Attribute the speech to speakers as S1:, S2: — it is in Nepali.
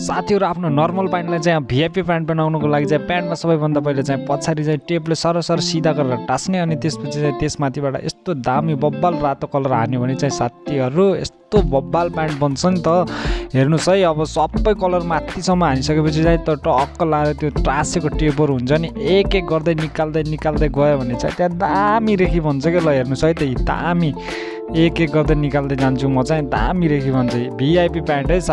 S1: साथीहरू आफ्नो नर्मल प्यान्टलाई चाहिँ भिआइपी प्यान्ट बनाउनुको लागि चाहिँ प्यान्टमा सबैभन्दा पहिले चाहिँ पछाडि चाहिँ टेपले सरसर सिधा गरेर टास्ने अनि त्यसपछि चाहिँ त्यसमाथिबाट यस्तो दामी बब्बाल रातो कलर हान्यो भने चाहिँ साथीहरू यस्तो बब्बाल प्यान्ट बन्छ नि त। हेर्नुहोस् है अब सबै कलर माथिसम्म हानिसकेपछि चाहिँ त टक्क लाएर त्यो टाँसेको टेपहरू हुन्छ नि एक एक गर्दै निकाल्दै निकाल्दै गयो भने चाहिँ त्यहाँ दामी रेखी भन्छ क्या ल हेर्नुहोस् है त दामी। एक एक गर्दै निकाल्दै जान्छु म चाहिँ दामी रेखी भन्छ। भिआइपी प्यान्ट है साथी।